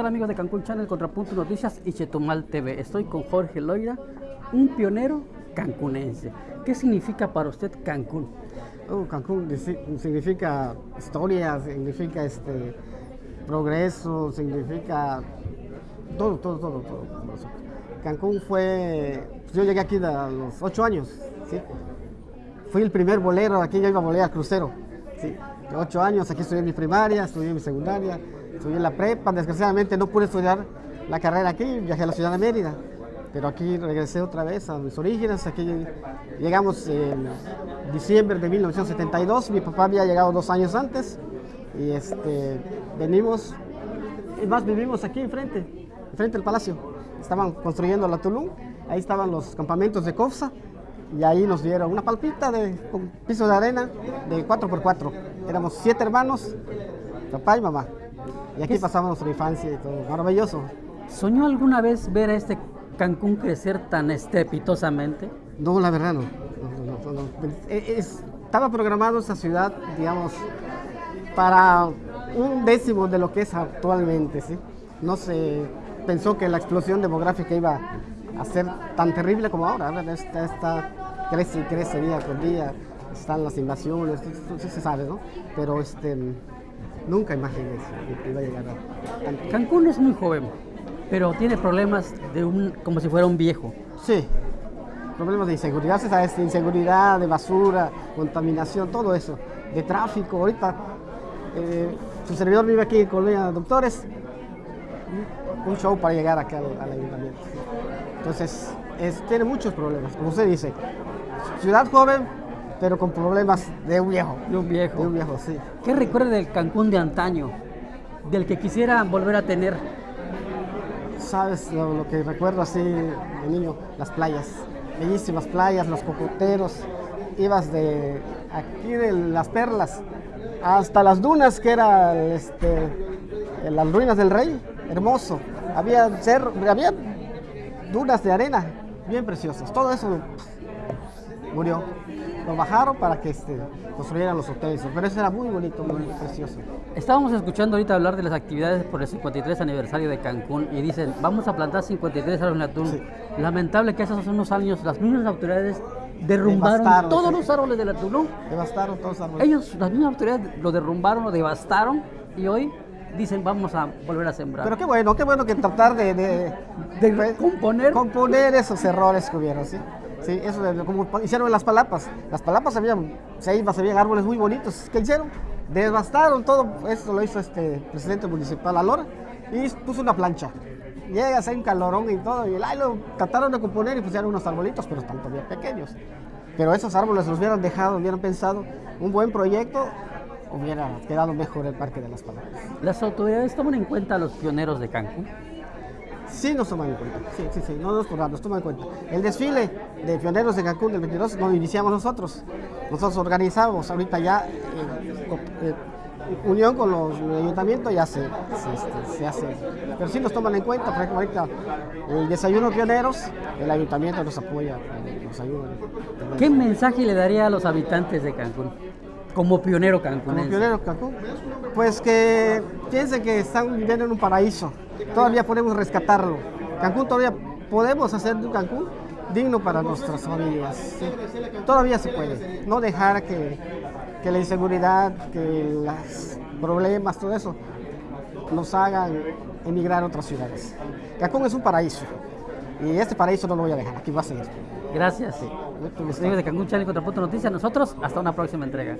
tal amigos de Cancún Channel, Contrapunto Noticias y Chetumal TV? Estoy con Jorge Loira, un pionero cancunense. ¿Qué significa para usted Cancún? Oh, Cancún significa historia, significa este progreso, significa todo, todo, todo, todo. Cancún fue, pues yo llegué aquí a los ocho años. Fui el primer bolero, aquí yo iba a al crucero, ¿sí? ocho años, aquí estudié mi primaria, estudié mi secundaria, estudié la prepa, desgraciadamente no pude estudiar la carrera aquí, viajé a la ciudad de Mérida, pero aquí regresé otra vez a mis orígenes, aquí llegamos en diciembre de 1972, mi papá había llegado dos años antes, y este, venimos, y más vivimos aquí enfrente, enfrente del palacio, estaban construyendo la Tulum, ahí estaban los campamentos de COFSA, y ahí nos dieron una palpita de con piso de arena de 4x4. Éramos siete hermanos, papá y mamá. Y aquí pasamos nuestra infancia y todo, maravilloso. ¿Soñó alguna vez ver a este Cancún crecer tan estrepitosamente? No, la verdad no. E, estaba programado esa ciudad, digamos, para un décimo de lo que es actualmente, ¿sí? No se pensó que la explosión demográfica iba a ser tan terrible como ahora. Esta, esta crece y crece día por día, están las invasiones, eso se sabe, ¿no? Pero este, nunca imaginé que iba a llegar a Cancún es muy joven, pero tiene problemas de un, como si fuera un viejo. Sí, problemas de inseguridad, ¿sabes? inseguridad, de basura, contaminación, todo eso, de tráfico. Ahorita, eh, su servidor vive aquí en Colonia Doctores, un show para llegar acá al, ayuntamiento. Entonces, tiene muchos problemas, como usted dice ciudad joven, pero con problemas de un viejo. De un viejo. De un viejo, sí. ¿Qué recuerda del Cancún de antaño? Del que quisiera volver a tener. Sabes lo, que recuerdo así de niño, las playas. Bellísimas playas, los cocoteros. Ibas de aquí de las perlas hasta las dunas que era este, las ruinas del rey. Hermoso. Había, cerro, había dunas de arena bien preciosas. Todo eso murió. Lo bajaron para que este, construyeran los hoteles, pero eso era muy bonito, muy precioso. Estábamos escuchando ahorita hablar de las actividades por el 53 aniversario de Cancún y dicen, vamos a plantar 53 árboles en Tulum. Lamentable que hace unos años las mismas autoridades derrumbaron todos los árboles de la Tulum. Devastaron todos los árboles. Ellos, las mismas autoridades, lo derrumbaron, lo devastaron y hoy dicen vamos a volver a sembrar. Pero qué bueno, qué bueno que tratar de, de, de componer. componer esos errores que hubieron, ¿sí? Sí, eso como hicieron las palapas. Las palapas habían ceibas, árboles muy bonitos. ¿Qué hicieron? Devastaron todo. Eso lo hizo este presidente municipal Alora y puso una plancha. Llegas, hay un calorón y todo. Y ahí lo trataron de componer y pusieron unos arbolitos, pero están todavía pequeños. Pero esos árboles los hubieran dejado, hubieran pensado un buen proyecto, hubiera quedado mejor el Parque de las Palapas. ¿Las autoridades toman en cuenta a los pioneros de Cancún? Sí nos toman en cuenta, sí, sí, sí, no nos nos toman en cuenta. El desfile de pioneros de Cancún del 22 lo iniciamos nosotros. Nosotros organizamos ahorita ya, eh, eh, unión con los ayuntamientos ya se, este, se, hace. Pero sí nos toman en cuenta, por ejemplo, ahorita el desayuno pioneros, el ayuntamiento nos apoya, nos ayuda. ¿Qué mensaje le daría a los habitantes de Cancún? Como pionero Cancún. Como pionero Cancún. Pues que piensen que están viviendo en un paraíso todavía podemos rescatarlo. Cancún todavía podemos hacer un Cancún digno para nuestras familias. Todavía se puede. No dejar que, que la inseguridad, que los problemas, todo eso, nos hagan emigrar a otras ciudades. Cancún es un paraíso. Y este paraíso no lo voy a dejar. Aquí va a seguir. Gracias. Sí. de Cancún Channel Contrapunto Noticias. Nosotros, hasta una próxima entrega.